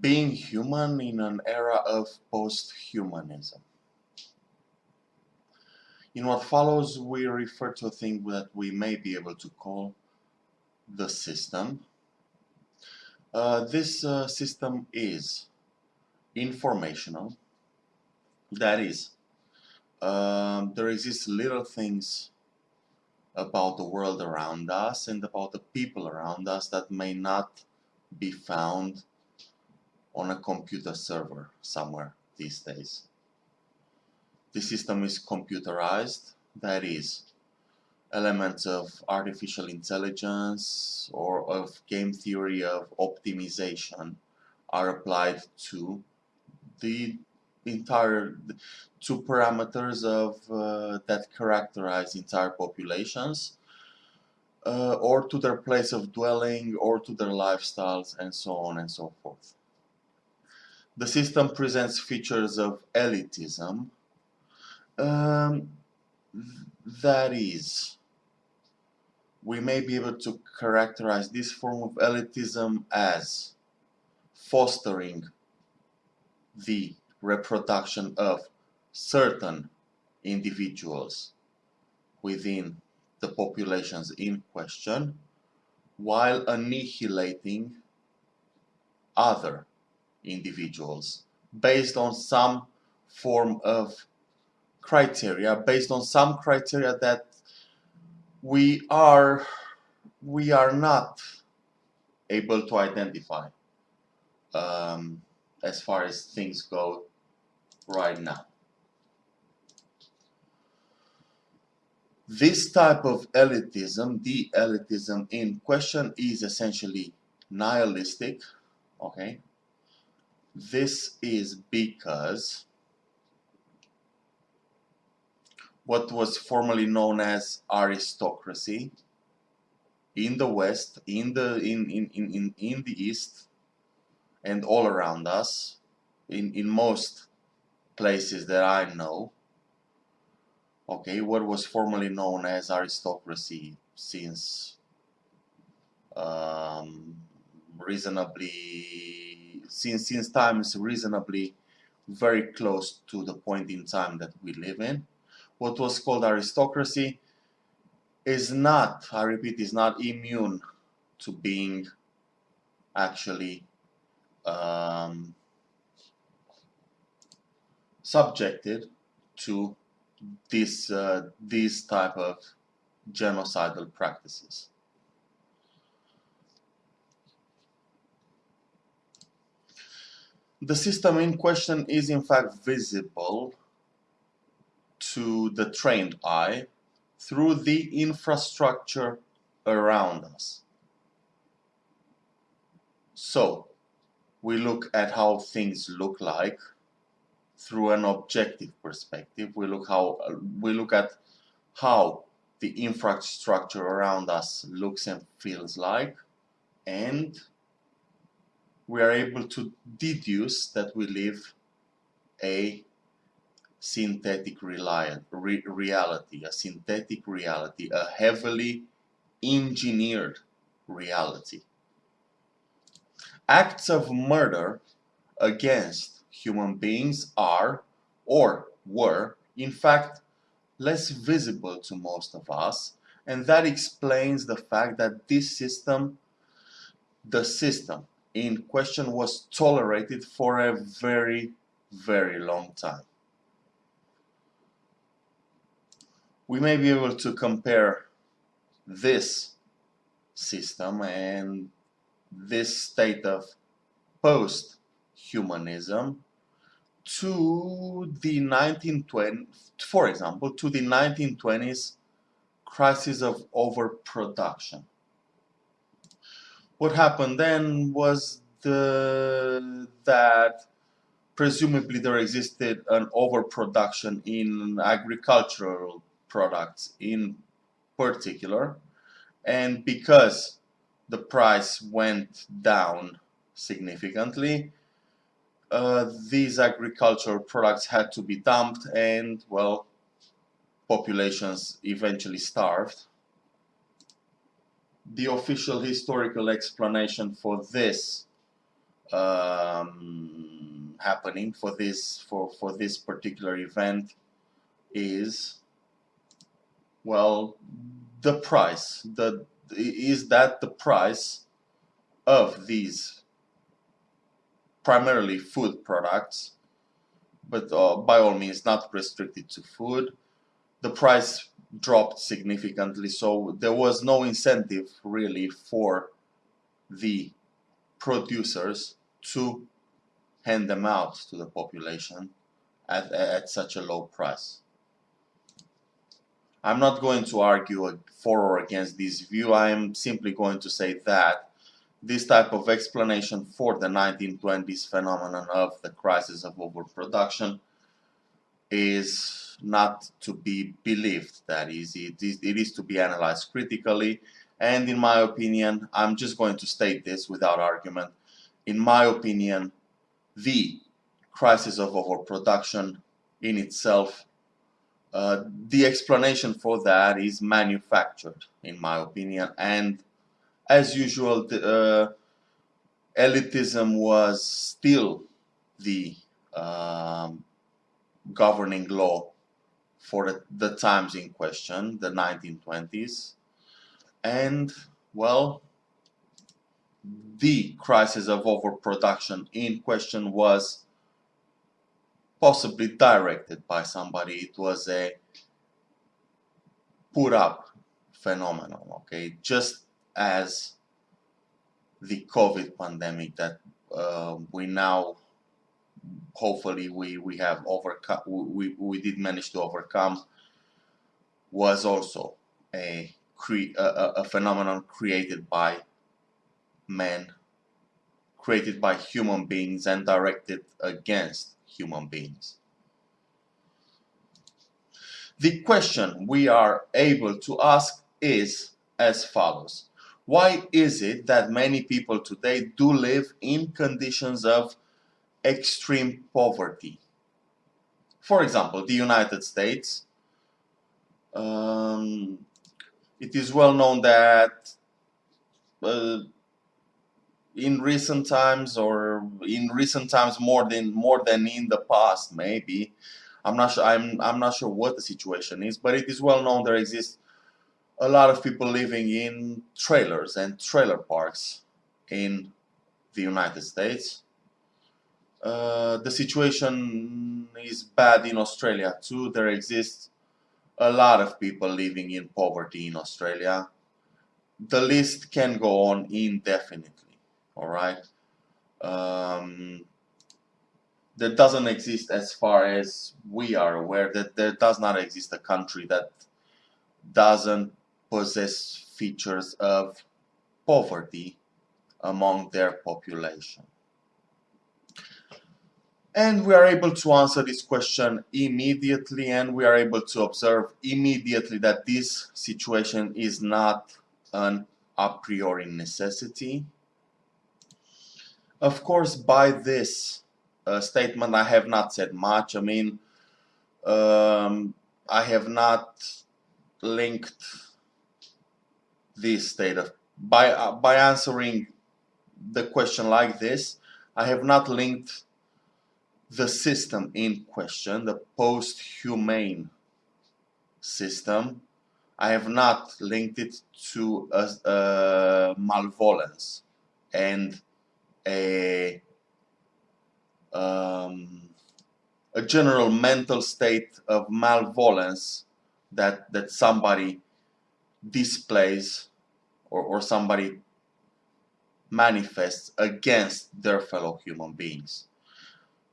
being human in an era of post-humanism. In what follows, we refer to a thing that we may be able to call the system. Uh, this uh, system is informational. That is, um, there exist little things about the world around us and about the people around us that may not be found on a computer server somewhere these days. The system is computerized, that is, elements of artificial intelligence or of game theory of optimization are applied to the entire two parameters of uh, that characterize entire populations uh, or to their place of dwelling or to their lifestyles and so on and so forth. The system presents features of elitism. Um, that is, we may be able to characterize this form of elitism as fostering the reproduction of certain individuals within the populations in question while annihilating other individuals based on some form of criteria, based on some criteria that we are we are not able to identify um, as far as things go right now. This type of elitism, the elitism in question is essentially nihilistic, okay? This is because what was formerly known as aristocracy in the West, in the in, in, in, in the East, and all around us, in, in most places that I know, okay, what was formerly known as aristocracy since um, reasonably since since time is reasonably very close to the point in time that we live in. What was called aristocracy is not, I repeat, is not immune to being actually um, subjected to this uh, these type of genocidal practices. The system in question is in fact visible to the trained eye through the infrastructure around us. So, we look at how things look like through an objective perspective. We look how we look at how the infrastructure around us looks and feels like and we are able to deduce that we live a synthetic reality, a synthetic reality, a heavily engineered reality. Acts of murder against human beings are, or were, in fact, less visible to most of us, and that explains the fact that this system, the system in question was tolerated for a very, very long time. We may be able to compare this system and this state of post-humanism to the 1920s, for example, to the 1920s crisis of overproduction what happened then was the, that presumably there existed an overproduction in agricultural products in particular. And because the price went down significantly uh, these agricultural products had to be dumped and well populations eventually starved the official historical explanation for this um, happening for this for for this particular event is well the price the is that the price of these primarily food products but uh, by all means not restricted to food the price dropped significantly so there was no incentive really for the producers to hand them out to the population at, at such a low price. I'm not going to argue for or against this view, I am simply going to say that this type of explanation for the 1920s phenomenon of the crisis of overproduction is not to be believed, that is, it is, it is to be analyzed critically. And in my opinion, I'm just going to state this without argument, in my opinion, the crisis of overproduction in itself, uh, the explanation for that is manufactured, in my opinion, and as usual, the, uh, elitism was still the um, governing law for the, the times in question, the 1920s, and well the crisis of overproduction in question was possibly directed by somebody. It was a put up phenomenon okay? Just as the COVID pandemic that uh, we now hopefully we we have overcome we, we did manage to overcome was also a a, a phenomenon created by men, created by human beings and directed against human beings. The question we are able to ask is as follows. Why is it that many people today do live in conditions of extreme poverty? For example, the United States, um, it is well known that uh, in recent times or in recent times more than more than in the past maybe I'm not sure I'm I'm not sure what the situation is but it is well known there exists a lot of people living in trailers and trailer parks in the United States uh, the situation is bad in Australia too there exists a lot of people living in poverty in Australia. The list can go on indefinitely, alright? Um, there doesn't exist as far as we are aware that there does not exist a country that doesn't possess features of poverty among their population. And we are able to answer this question immediately and we are able to observe immediately that this situation is not an a priori necessity. Of course, by this uh, statement I have not said much. I mean, um, I have not linked this state of by uh, by answering the question like this I have not linked the system in question, the post-humane system, I have not linked it to a, a malvolence and a um, a general mental state of malvolence that that somebody displays or, or somebody manifests against their fellow human beings.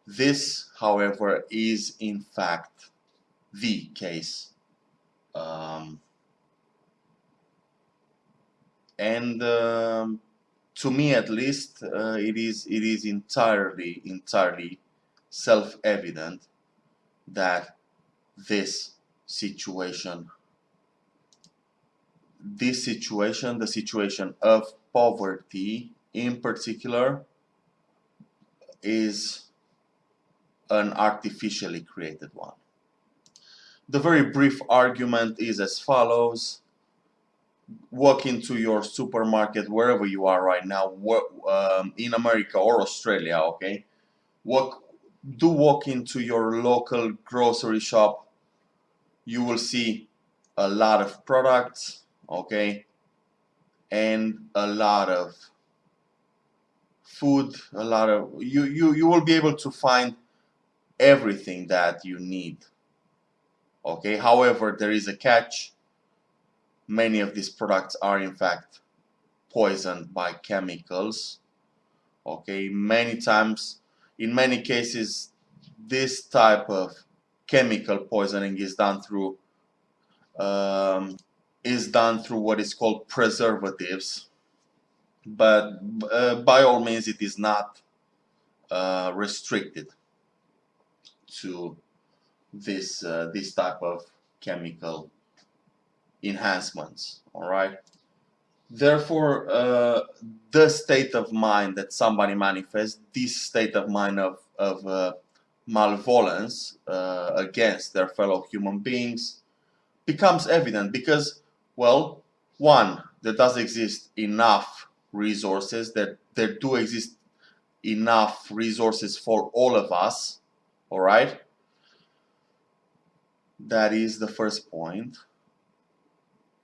This, however, is in fact the case. Um, and um, to me at least uh, it is it is entirely entirely self-evident that this situation this situation the situation of poverty in particular is an artificially created one. The very brief argument is as follows. walk into your supermarket wherever you are right now, um, in America or Australia, okay? Walk, do walk into your local grocery shop. You will see a lot of products, okay? And a lot of food, a lot of, you, you, you will be able to find everything that you need. Okay, however, there is a catch. Many of these products are in fact poisoned by chemicals. Okay, many times, in many cases, this type of chemical poisoning is done through um, is done through what is called preservatives but uh, by all means it is not uh, restricted to this uh, this type of chemical enhancements all right? Therefore uh, the state of mind that somebody manifests this state of mind of, of uh, malevolence uh, against their fellow human beings becomes evident because well one there does exist enough resources that there do exist enough resources for all of us all right? That is the first point.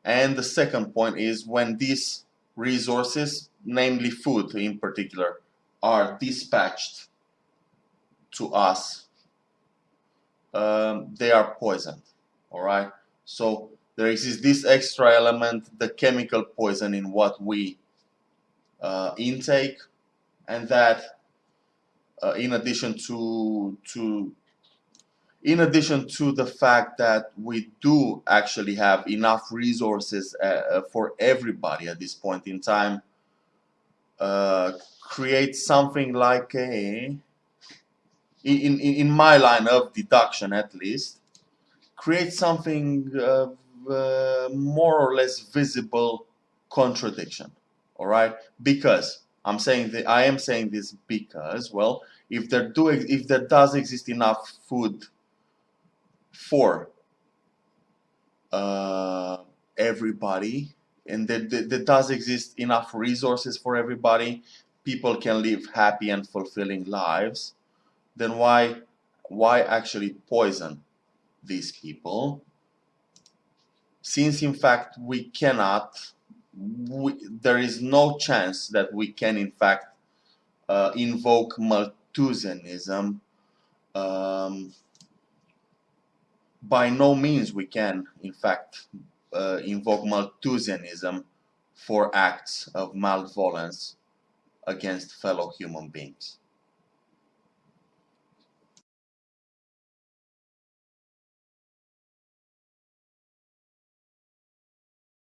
And the second point is when these resources namely food in particular are dispatched to us um, they are poisoned. All right? So there exists this extra element the chemical poison in what we uh, intake and that uh, in addition to to in addition to the fact that we do actually have enough resources uh, uh for everybody at this point in time uh, create something like a in, in, in my line of deduction at least create something uh, more or less visible contradiction all right? Because I'm saying that I am saying this because well if there do if there does exist enough food for uh, everybody and there, there does exist enough resources for everybody people can live happy and fulfilling lives then why why actually poison these people? Since in fact we cannot we, there is no chance that we can in fact uh, invoke Malthusianism um, by no means we can in fact uh, invoke Malthusianism for acts of malevolence against fellow human beings.